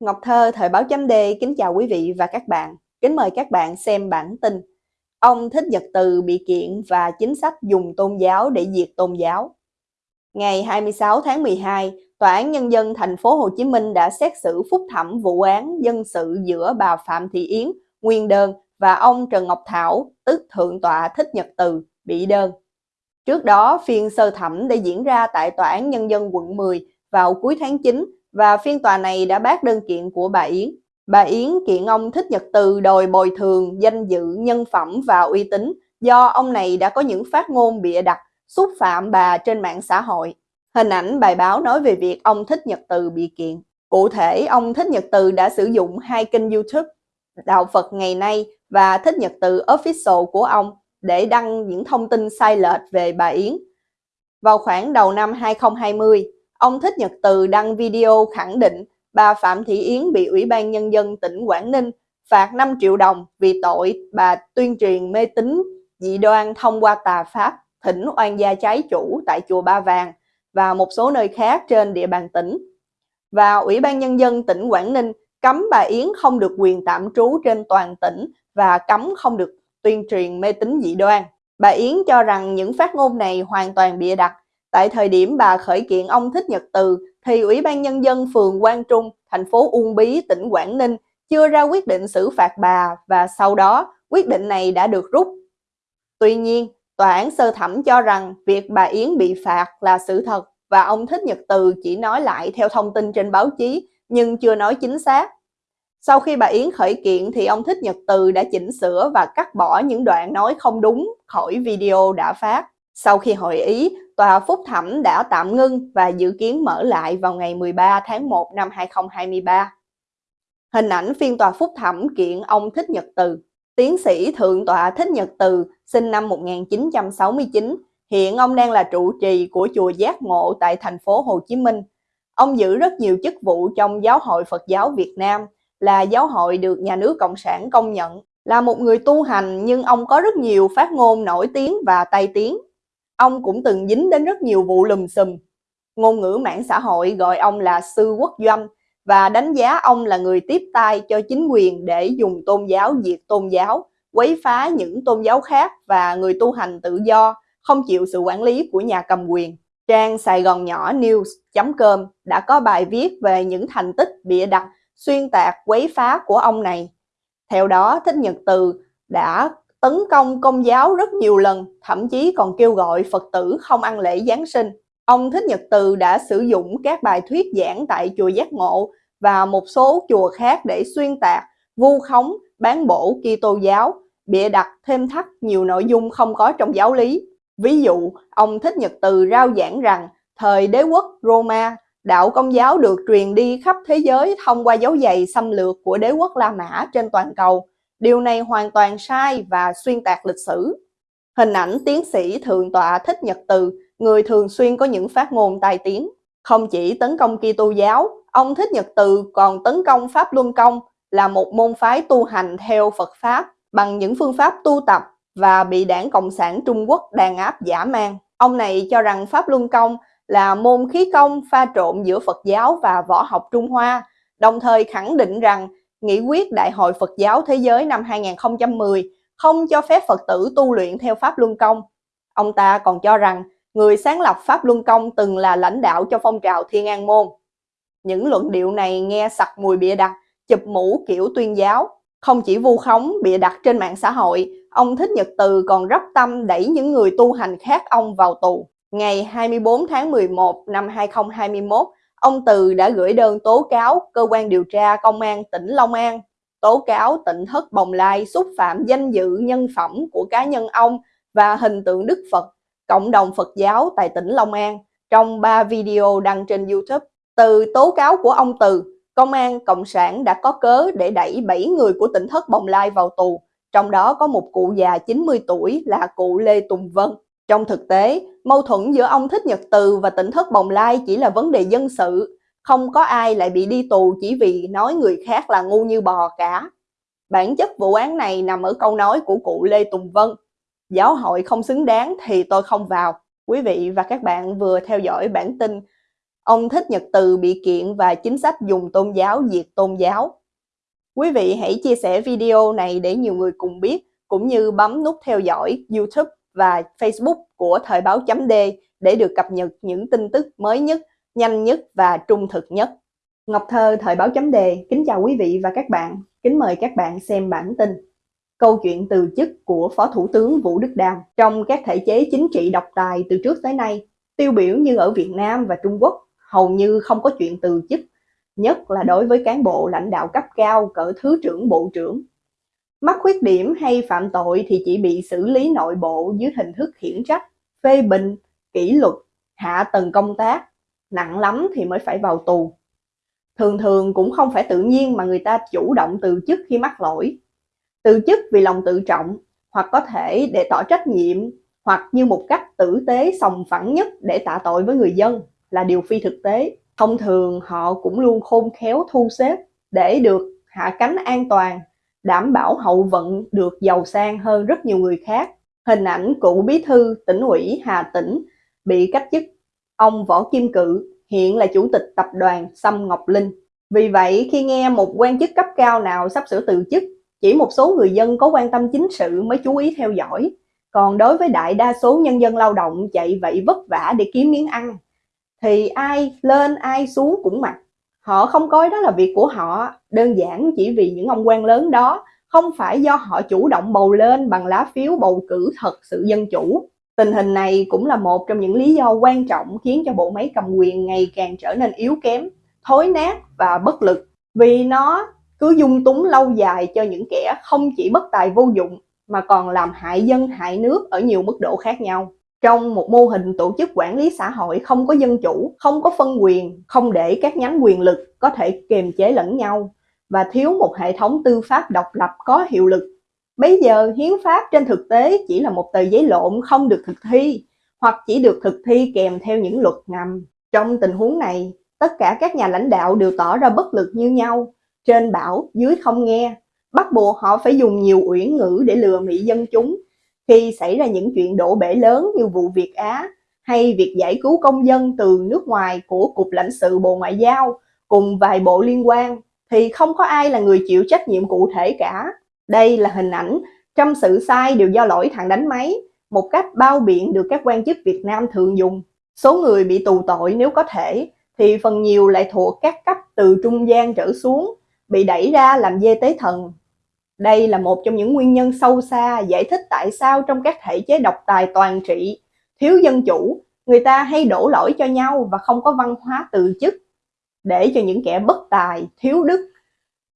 Ngọc Thơ, Thời báo chấm D, kính chào quý vị và các bạn. Kính mời các bạn xem bản tin. Ông Thích Nhật Từ bị kiện và chính sách dùng tôn giáo để diệt tôn giáo. Ngày 26 tháng 12, Tòa án Nhân dân thành phố Hồ Chí Minh đã xét xử phúc thẩm vụ án dân sự giữa bà Phạm Thị Yến, nguyên đơn, và ông Trần Ngọc Thảo, tức Thượng tọa Thích Nhật Từ, bị đơn. Trước đó, phiên sơ thẩm đã diễn ra tại Tòa án Nhân dân quận 10 vào cuối tháng 9 và phiên tòa này đã bác đơn kiện của bà Yến. Bà Yến kiện ông Thích Nhật Từ đòi bồi thường danh dự, nhân phẩm và uy tín do ông này đã có những phát ngôn bịa đặt, xúc phạm bà trên mạng xã hội. Hình ảnh bài báo nói về việc ông Thích Nhật Từ bị kiện. Cụ thể, ông Thích Nhật Từ đã sử dụng hai kênh YouTube Đạo Phật ngày nay và Thích Nhật Từ Official của ông để đăng những thông tin sai lệch về bà Yến. Vào khoảng đầu năm 2020, ông Thích Nhật Từ đăng video khẳng định bà Phạm Thị Yến bị Ủy ban Nhân dân tỉnh Quảng Ninh phạt 5 triệu đồng vì tội bà tuyên truyền mê tín dị đoan thông qua tà pháp thỉnh oan gia trái chủ tại chùa Ba Vàng và một số nơi khác trên địa bàn tỉnh. Và Ủy ban Nhân dân tỉnh Quảng Ninh cấm bà Yến không được quyền tạm trú trên toàn tỉnh và cấm không được tuyên truyền mê tín dị đoan. Bà Yến cho rằng những phát ngôn này hoàn toàn bịa đặt. Tại thời điểm bà khởi kiện ông Thích Nhật Từ, thì Ủy ban Nhân dân phường Quang Trung, thành phố Uông Bí, tỉnh Quảng Ninh chưa ra quyết định xử phạt bà và sau đó quyết định này đã được rút. Tuy nhiên, tòa án sơ thẩm cho rằng việc bà Yến bị phạt là sự thật và ông Thích Nhật Từ chỉ nói lại theo thông tin trên báo chí nhưng chưa nói chính xác. Sau khi bà Yến khởi kiện thì ông Thích Nhật Từ đã chỉnh sửa và cắt bỏ những đoạn nói không đúng khỏi video đã phát. Sau khi hội ý, tòa phúc thẩm đã tạm ngưng và dự kiến mở lại vào ngày 13 tháng 1 năm 2023. Hình ảnh phiên tòa phúc thẩm kiện ông Thích Nhật Từ. Tiến sĩ Thượng tọa Thích Nhật Từ, sinh năm 1969, hiện ông đang là trụ trì của chùa Giác Ngộ tại thành phố Hồ Chí Minh. Ông giữ rất nhiều chức vụ trong Giáo hội Phật giáo Việt Nam, là giáo hội được nhà nước Cộng sản công nhận. Là một người tu hành nhưng ông có rất nhiều phát ngôn nổi tiếng và tay tiếng. Ông cũng từng dính đến rất nhiều vụ lùm xùm. Ngôn ngữ mạng xã hội gọi ông là sư quốc doanh và đánh giá ông là người tiếp tay cho chính quyền để dùng tôn giáo diệt tôn giáo, quấy phá những tôn giáo khác và người tu hành tự do, không chịu sự quản lý của nhà cầm quyền. Trang Sài Gòn Nhỏ News.com đã có bài viết về những thành tích bịa đặt, xuyên tạc, quấy phá của ông này. Theo đó, Thích Nhật Từ đã tấn công công giáo rất nhiều lần, thậm chí còn kêu gọi Phật tử không ăn lễ Giáng sinh. Ông Thích Nhật Từ đã sử dụng các bài thuyết giảng tại chùa Giác Ngộ và một số chùa khác để xuyên tạc, vu khống, bán bổ Kitô giáo, bịa đặt thêm thắt nhiều nội dung không có trong giáo lý. Ví dụ, ông Thích Nhật Từ rao giảng rằng thời đế quốc Roma, đạo công giáo được truyền đi khắp thế giới thông qua dấu giày xâm lược của đế quốc La Mã trên toàn cầu Điều này hoàn toàn sai và xuyên tạc lịch sử. Hình ảnh tiến sĩ Thượng tọa Thích Nhật Từ, người thường xuyên có những phát ngôn tai tiếng. Không chỉ tấn công Kitô giáo, ông Thích Nhật Từ còn tấn công Pháp Luân Công là một môn phái tu hành theo Phật Pháp bằng những phương pháp tu tập và bị đảng Cộng sản Trung Quốc đàn áp giả man. Ông này cho rằng Pháp Luân Công là môn khí công pha trộn giữa Phật giáo và võ học Trung Hoa, đồng thời khẳng định rằng Nghị quyết Đại hội Phật giáo Thế giới năm 2010 không cho phép Phật tử tu luyện theo Pháp Luân Công. Ông ta còn cho rằng người sáng lập Pháp Luân Công từng là lãnh đạo cho phong trào Thiên An Môn. Những luận điệu này nghe sặc mùi bịa đặt, chụp mũ kiểu tuyên giáo. Không chỉ vu khống bịa đặt trên mạng xã hội, ông Thích Nhật Từ còn rất tâm đẩy những người tu hành khác ông vào tù. Ngày 24 tháng 11 năm 2021, ông Từ đã gửi đơn tố cáo cơ quan điều tra công an tỉnh Long An tố cáo tỉnh thất Bồng Lai xúc phạm danh dự nhân phẩm của cá nhân ông và hình tượng Đức Phật, cộng đồng Phật giáo tại tỉnh Long An trong 3 video đăng trên YouTube. Từ tố cáo của ông Từ, Công an Cộng sản đã có cớ để đẩy 7 người của tỉnh thất Bồng Lai vào tù, trong đó có một cụ già 90 tuổi là cụ Lê Tùng Vân. Trong thực tế, mâu thuẫn giữa ông Thích Nhật Từ và tỉnh thất Bồng Lai chỉ là vấn đề dân sự, không có ai lại bị đi tù chỉ vì nói người khác là ngu như bò cả. Bản chất vụ án này nằm ở câu nói của cụ Lê Tùng Vân. Giáo hội không xứng đáng thì tôi không vào. Quý vị và các bạn vừa theo dõi bản tin Ông Thích Nhật Từ bị kiện và chính sách dùng tôn giáo diệt tôn giáo. Quý vị hãy chia sẻ video này để nhiều người cùng biết, cũng như bấm nút theo dõi YouTube và Facebook của Thời báo chấm D để được cập nhật những tin tức mới nhất, nhanh nhất và trung thực nhất. Ngọc Thơ Thời báo chấm D kính chào quý vị và các bạn, kính mời các bạn xem bản tin. Câu chuyện từ chức của Phó Thủ tướng Vũ Đức Đam trong các thể chế chính trị độc tài từ trước tới nay, tiêu biểu như ở Việt Nam và Trung Quốc, hầu như không có chuyện từ chức, nhất là đối với cán bộ lãnh đạo cấp cao cỡ Thứ trưởng Bộ trưởng. Mắc khuyết điểm hay phạm tội thì chỉ bị xử lý nội bộ dưới hình thức khiển trách, phê bình, kỷ luật, hạ tầng công tác, nặng lắm thì mới phải vào tù. Thường thường cũng không phải tự nhiên mà người ta chủ động từ chức khi mắc lỗi. Từ chức vì lòng tự trọng, hoặc có thể để tỏ trách nhiệm, hoặc như một cách tử tế sòng phẳng nhất để tạ tội với người dân là điều phi thực tế. Thông thường họ cũng luôn khôn khéo thu xếp để được hạ cánh an toàn, đảm bảo hậu vận được giàu sang hơn rất nhiều người khác. Hình ảnh cựu bí thư tỉnh ủy Hà Tĩnh bị cách chức ông Võ Kim Cự hiện là chủ tịch tập đoàn Sâm Ngọc Linh. Vì vậy, khi nghe một quan chức cấp cao nào sắp sửa từ chức, chỉ một số người dân có quan tâm chính sự mới chú ý theo dõi. Còn đối với đại đa số nhân dân lao động chạy vậy vất vả để kiếm miếng ăn, thì ai lên ai xuống cũng mặc. Họ không coi đó là việc của họ, đơn giản chỉ vì những ông quan lớn đó không phải do họ chủ động bầu lên bằng lá phiếu bầu cử thật sự dân chủ. Tình hình này cũng là một trong những lý do quan trọng khiến cho bộ máy cầm quyền ngày càng trở nên yếu kém, thối nát và bất lực. Vì nó cứ dung túng lâu dài cho những kẻ không chỉ bất tài vô dụng mà còn làm hại dân hại nước ở nhiều mức độ khác nhau. Trong một mô hình tổ chức quản lý xã hội không có dân chủ, không có phân quyền, không để các nhánh quyền lực có thể kiềm chế lẫn nhau và thiếu một hệ thống tư pháp độc lập có hiệu lực Bây giờ hiến pháp trên thực tế chỉ là một tờ giấy lộn không được thực thi hoặc chỉ được thực thi kèm theo những luật ngầm. Trong tình huống này, tất cả các nhà lãnh đạo đều tỏ ra bất lực như nhau, trên bảo, dưới không nghe, bắt buộc họ phải dùng nhiều uyển ngữ để lừa mị dân chúng. Khi xảy ra những chuyện đổ bể lớn như vụ Việt Á hay việc giải cứu công dân từ nước ngoài của Cục lãnh sự Bộ Ngoại giao cùng vài bộ liên quan thì không có ai là người chịu trách nhiệm cụ thể cả. Đây là hình ảnh trăm sự sai đều do lỗi thằng đánh máy, một cách bao biện được các quan chức Việt Nam thường dùng. Số người bị tù tội nếu có thể, thì phần nhiều lại thuộc các cấp từ trung gian trở xuống, bị đẩy ra làm dê tế thần. Đây là một trong những nguyên nhân sâu xa giải thích tại sao trong các thể chế độc tài toàn trị, thiếu dân chủ, người ta hay đổ lỗi cho nhau và không có văn hóa từ chức, để cho những kẻ bất tài, thiếu đức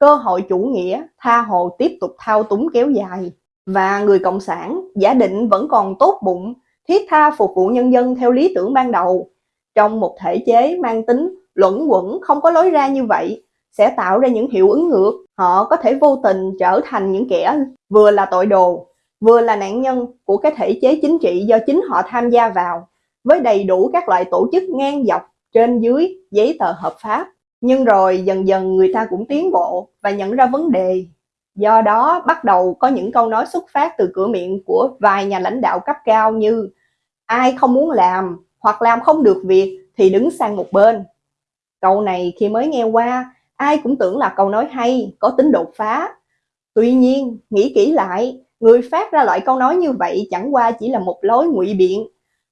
cơ hội chủ nghĩa tha hồ tiếp tục thao túng kéo dài. Và người cộng sản giả định vẫn còn tốt bụng thiết tha phục vụ nhân dân theo lý tưởng ban đầu. Trong một thể chế mang tính luẩn quẩn không có lối ra như vậy sẽ tạo ra những hiệu ứng ngược họ có thể vô tình trở thành những kẻ vừa là tội đồ vừa là nạn nhân của cái thể chế chính trị do chính họ tham gia vào với đầy đủ các loại tổ chức ngang dọc trên dưới giấy tờ hợp pháp nhưng rồi dần dần người ta cũng tiến bộ và nhận ra vấn đề. Do đó bắt đầu có những câu nói xuất phát từ cửa miệng của vài nhà lãnh đạo cấp cao như ai không muốn làm hoặc làm không được việc thì đứng sang một bên. Câu này khi mới nghe qua, ai cũng tưởng là câu nói hay, có tính đột phá. Tuy nhiên, nghĩ kỹ lại, người phát ra loại câu nói như vậy chẳng qua chỉ là một lối ngụy biện.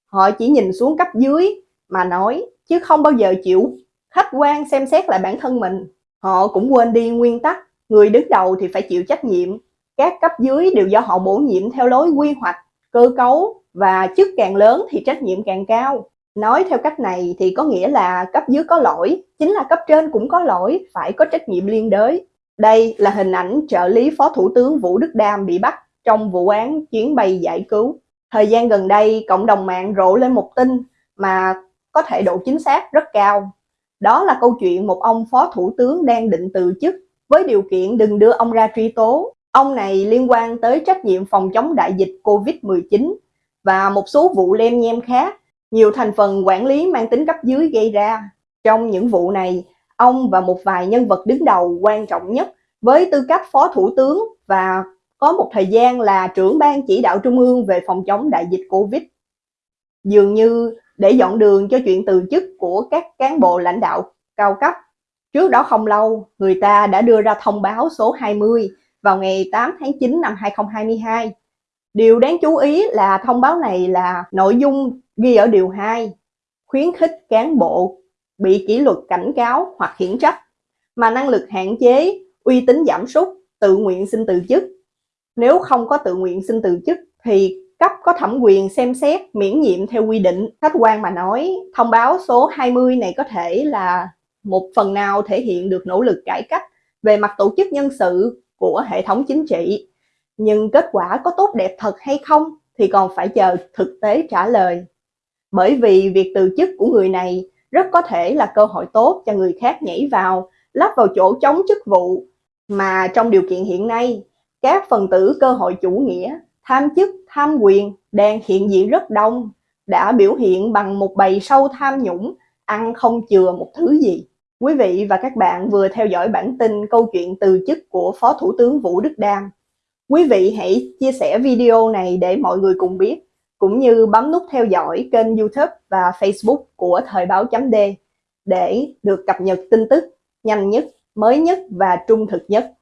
Họ chỉ nhìn xuống cấp dưới mà nói, chứ không bao giờ chịu khách quan xem xét lại bản thân mình. Họ cũng quên đi nguyên tắc, người đứng đầu thì phải chịu trách nhiệm. Các cấp dưới đều do họ bổ nhiệm theo lối quy hoạch, cơ cấu và chức càng lớn thì trách nhiệm càng cao. Nói theo cách này thì có nghĩa là cấp dưới có lỗi, chính là cấp trên cũng có lỗi, phải có trách nhiệm liên đới. Đây là hình ảnh trợ lý Phó Thủ tướng Vũ Đức Đam bị bắt trong vụ án chuyến bay giải cứu. Thời gian gần đây, cộng đồng mạng rộ lên một tin mà có thể độ chính xác rất cao. Đó là câu chuyện một ông phó thủ tướng đang định từ chức với điều kiện đừng đưa ông ra truy tố. Ông này liên quan tới trách nhiệm phòng chống đại dịch Covid-19 và một số vụ lem nhem khác, nhiều thành phần quản lý mang tính cấp dưới gây ra. Trong những vụ này, ông và một vài nhân vật đứng đầu quan trọng nhất với tư cách phó thủ tướng và có một thời gian là trưởng ban chỉ đạo trung ương về phòng chống đại dịch Covid. Dường như để dọn đường cho chuyện từ chức của các cán bộ lãnh đạo cao cấp. Trước đó không lâu, người ta đã đưa ra thông báo số 20 vào ngày 8 tháng 9 năm 2022. Điều đáng chú ý là thông báo này là nội dung ghi ở điều 2, khuyến khích cán bộ bị kỷ luật cảnh cáo hoặc khiển trách, mà năng lực hạn chế, uy tín giảm sút, tự nguyện xin từ chức. Nếu không có tự nguyện xin từ chức thì cấp có thẩm quyền xem xét miễn nhiệm theo quy định. Khách quan mà nói, thông báo số 20 này có thể là một phần nào thể hiện được nỗ lực cải cách về mặt tổ chức nhân sự của hệ thống chính trị. Nhưng kết quả có tốt đẹp thật hay không thì còn phải chờ thực tế trả lời. Bởi vì việc từ chức của người này rất có thể là cơ hội tốt cho người khác nhảy vào, lắp vào chỗ chống chức vụ. Mà trong điều kiện hiện nay, các phần tử cơ hội chủ nghĩa, tham chức, tham quyền đang hiện diện rất đông, đã biểu hiện bằng một bầy sâu tham nhũng, ăn không chừa một thứ gì. Quý vị và các bạn vừa theo dõi bản tin câu chuyện từ chức của Phó Thủ tướng Vũ Đức Đam. Quý vị hãy chia sẻ video này để mọi người cùng biết, cũng như bấm nút theo dõi kênh YouTube và Facebook của Thời báo chấm D để được cập nhật tin tức nhanh nhất, mới nhất và trung thực nhất.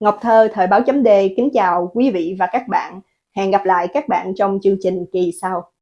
Ngọc Thơ Thời báo chấm D kính chào quý vị và các bạn. Hẹn gặp lại các bạn trong chương trình kỳ sau.